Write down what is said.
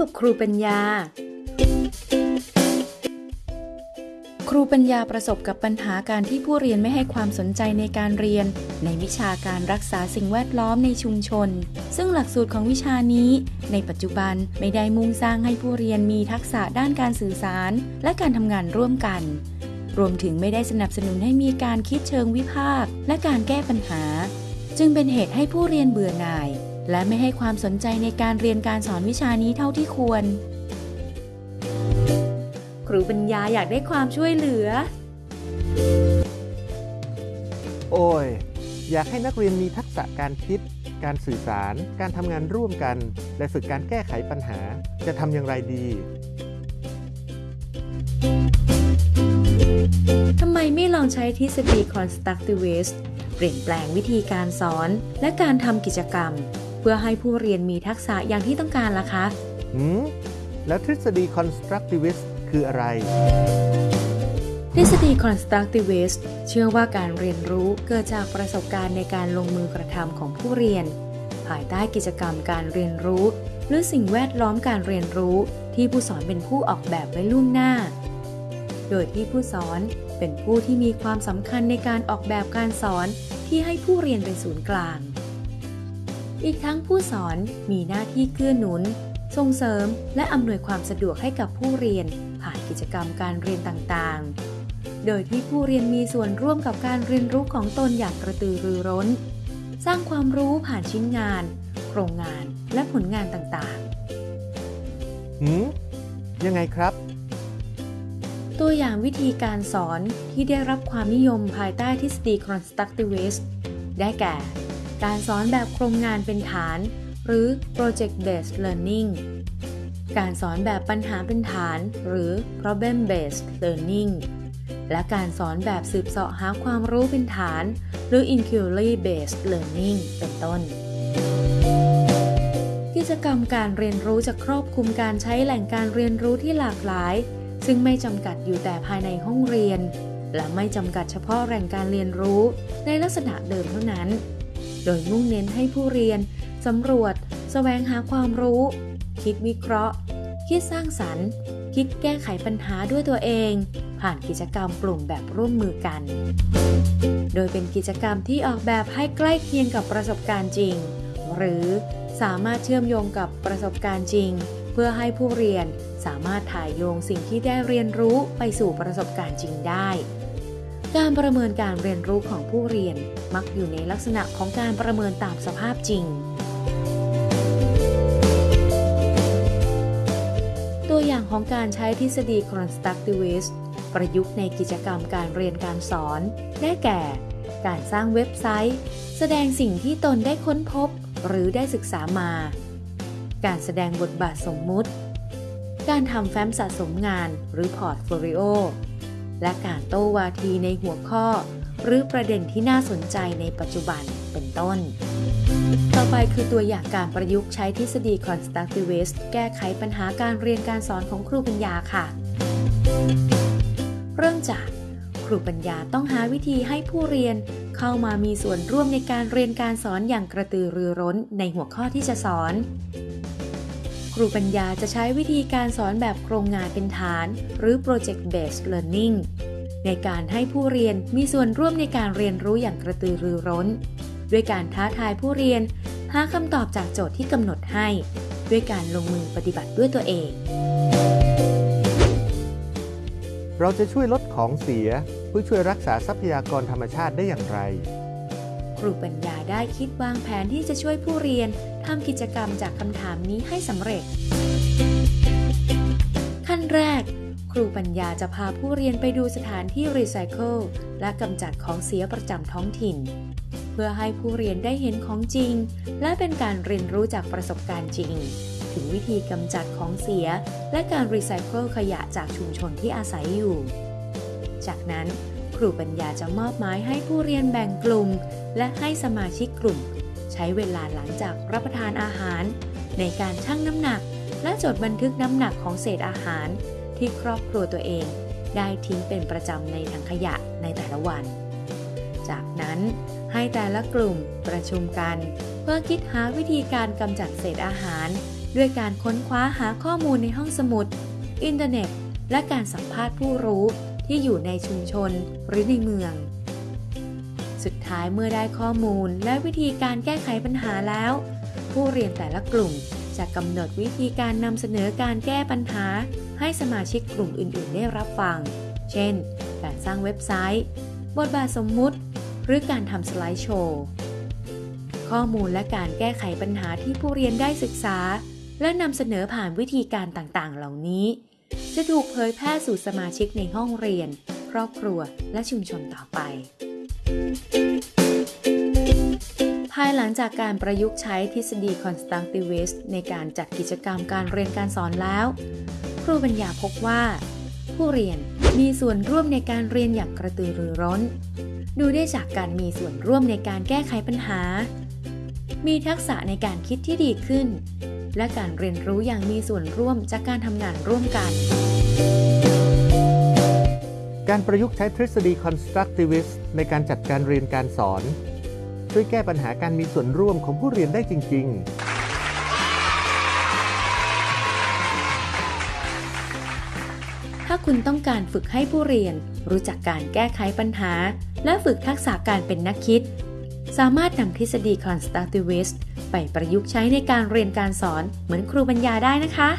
กับครูปัญญา ครูปัญญาประสบกับปัญหาการที่ผู้เรียนไม่ให้ความสนใจในการเรียน ในวิชาการรักษาสิ่งแวดล้อมในชุมชน ซึ่งหลักสูตรของวิชานี้ ในปัจจุบันไม่ได้มุ่งสร้างให้ผู้เรียนมีทักษะด้านการสื่อสาร และการทำงานร่วมกัน รวมถึงไม่ได้สนับสนุนให้มีการคิดเชิงวิพากษ์และการแก้ปัญหา จึงเป็นเหตุให้ผู้เรียนเบื่อหน่าย และไม่ให้ความสนใจในการเรียนการสอนวิชานี้เท่าที่ควร ครูปัญญาอยากได้ความช่วยเหลือ โอ้ย อยากให้นักเรียนมีทักษะการคิด การสื่อสาร การทำงานร่วมกัน และฝึกการแก้ไขปัญหา จะทำอย่างไรดีทำไมไม่ลองใช้ทฤษฎี constructivist เปลี่ยนแปลงวิธีการสอน และการทำกิจกรรม เพื่อให้ผู้เรียนมีทักษะอย่างที่ต้องการล่ะคะหืมแล้วทฤษฎี constructivist คืออะไร ทฤษฎี constructivist เชื่อว่าการเรียนรู้เกิดจากประสบการณ์ในการลงมือกระทำของผู้เรียน ภายใต้กิจกรรมการเรียนรู้ หรือสิ่งแวดล้อมการเรียนรู้ที่ผู้สอนเป็นผู้ออกแบบไว้ล่วงหน้า โดยที่ผู้สอนเป็นผู้ที่มีความสำคัญในการออกแบบการสอนที่ให้ผู้เรียนเป็นศูนย์กลาง อีกทั้งผู้สอนมีหน้าที่เกื้อหนุน ส่งเสริมและอำนวยความสะดวกให้กับผู้เรียน ผ่านกิจกรรมการเรียนต่างๆ โดยที่ผู้เรียนมีส่วนร่วมกับการเรียนรู้ของตนอย่างกระตือรือร้น สร้างความรู้ผ่านชิ้นงาน โครงงานและผลงานต่างหืมยังไงครับๆตัวอย่างวิธีการสอนที่ได้รับความนิยมภายใต้ทฤษฎี constructivist ได้แก่ การสอนแบบโครงงานเป็นฐาน หรือ project based learning การสอนแบบปัญหาเป็นฐาน หรือ problem based learning และการสอนแบบสืบเสาะหาความรู้เป็นฐาน หรือ inquiry based learning เป็นต้น กิจกรรมการเรียนรู้จะครอบคลุมการใช้แหล่งการเรียนรู้ที่หลากหลาย ซึ่งไม่จำกัดอยู่แต่ภายในห้องเรียน และไม่จำกัดเฉพาะแหล่งการเรียนรู้ในลักษณะเดิมเท่านั้น โดยมุ่งเน้นให้ผู้เรียนสำรวจแสวงหาความรู้ คิดวิเคราะห์ คิดสร้างสรรค์ คิดแก้ไขปัญหาด้วยตัวเอง ผ่านกิจกรรมกลุ่มแบบร่วมมือกัน โดยเป็นกิจกรรมที่ออกแบบให้ใกล้เคียงกับประสบการณ์จริง หรือสามารถเชื่อมโยงกับประสบการณ์จริง เพื่อให้ผู้เรียนสามารถถ่ายโยงสิ่งที่ได้เรียนรู้ไปสู่ประสบการณ์จริงได้ การประเมินการเรียนรู้ของผู้เรียนมักอยู่ในลักษณะของการประเมินตามสภาพจริง ตัวอย่างของการใช้ทฤษฎี constructivist ประยุกต์ในกิจกรรมการเรียนการสอน ได้แก่ การสร้างเว็บไซต์ แสดงสิ่งที่ตนได้ค้นพบ หรือได้ศึกษามา การแสดงบทบาทสมมุติ การทำแฟ้มสะสมงานหรือ portfolio และการโต้วาทีในหัวข้อ หรือประเด็นที่น่าสนใจในปัจจุบันเป็นต้น ต่อไปคือตัวอย่างการประยุกต์ใช้ทฤษฎี constructivist แก้ไขปัญหาการเรียนการสอนของครูปัญญาค่ะ เริ่มจากครูปัญญาต้องหาวิธีให้ผู้เรียนเข้ามามีส่วนร่วมในการเรียนการสอนอย่างกระตือรือร้นในหัวข้อที่จะสอน รูปัญญาจะใช้วิธีการสอนแบบโครงงานเป็นฐาน หรือ project based learning ในการให้ผู้เรียนมีส่วนร่วมในการเรียนรู้อย่างกระตือรือร้น ด้วยการท้าทายผู้เรียน หาคำตอบจากโจทย์ที่กำหนดให้ ด้วยการลงมือปฏิบัติด้วยตัวเอง เราจะช่วยลดของเสียเพื่อช่วยรักษาทรัพยากรธรรมชาติได้อย่างไร ครูปัญญาได้คิดวางแผนที่จะช่วยผู้เรียนทำกิจกรรมจากคำถามนี้ให้สำเร็จ ขั้นแรก ครูปัญญาจะพาผู้เรียนไปดูสถานที่รีไซเคิลและกำจัดของเสียประจำท้องถิ่น เพื่อให้ผู้เรียนได้เห็นของจริง และเป็นการเรียนรู้จากประสบการณ์จริง ถึงวิธีกำจัดของเสีย และการรีไซเคิลขยะจากชุมชนที่อาศัยอยู่ จากนั้นครูปัญญาจะมอบหมายให้ผู้เรียนแบ่งกลุ่ม และให้สมาชิกกลุ่ม ใช้เวลาหลังจากรับประทานอาหาร ในการชั่งน้ำหนัก และจดบันทึกน้ำหนักของเศษอาหาร ที่ครอบครัวตัวเอง ได้ทิ้งเป็นประจำในถังขยะในแต่ละวัน จากนั้นให้แต่ละกลุ่มประชุมกัน เพื่อคิดหาวิธีการกำจัดเศษอาหาร ด้วยการค้นคว้าหาข้อมูลในห้องสมุด อินเทอร์เน็ต และการสัมภาษณ์ผู้รู้ที่อยู่ในชุมชนหรือในเมือง สุดท้ายเมื่อได้ข้อมูลและวิธีการแก้ไขปัญหาแล้ว ผู้เรียนแต่ละกลุ่มจะกำหนดวิธีการนำเสนอการแก้ปัญหา ให้สมาชิกกลุ่มอื่น ๆ ได้รับฟัง เช่น การสร้างเว็บไซต์ บทบาทสมมุติ หรือการทำสไลด์โชว์ ข้อมูลและการแก้ไขปัญหาที่ผู้เรียนได้ศึกษา และนำเสนอผ่านวิธีการต่าง ๆ เหล่านี้ จะถูกเผยแพร่สู่สมาชิกในห้องเรียน ครอบครัว และชุมชนต่อไป ภายหลังจากการประยุกต์ใช้ทฤษฎี constructivist ในการจัดกิจกรรมการเรียนการสอนแล้ว ครูปัญญาพบว่า ผู้เรียนมีส่วนร่วมในการเรียนอย่างกระตือรือร้น ดูได้จากการมีส่วนร่วมในการแก้ไขปัญหา มีทักษะในการคิดที่ดีขึ้น และการเรียนรู้อย่างมีส่วนร่วมจากการทำงานร่วมกัน การประยุกต์ใช้ทฤษฎี constructivist ในการจัดการเรียนการสอน ช่วยแก้ปัญหาการมีส่วนร่วมของผู้เรียนได้จริง ๆ ถ้าคุณต้องการฝึกให้ผู้เรียน รู้จักการแก้ไขปัญหา และฝึกทักษะการเป็นนักคิด สามารถนำทฤษฎี constructivist ไปประยุกต์ใช้ในการเรียนการสอนเหมือนครูปัญญาได้นะคะ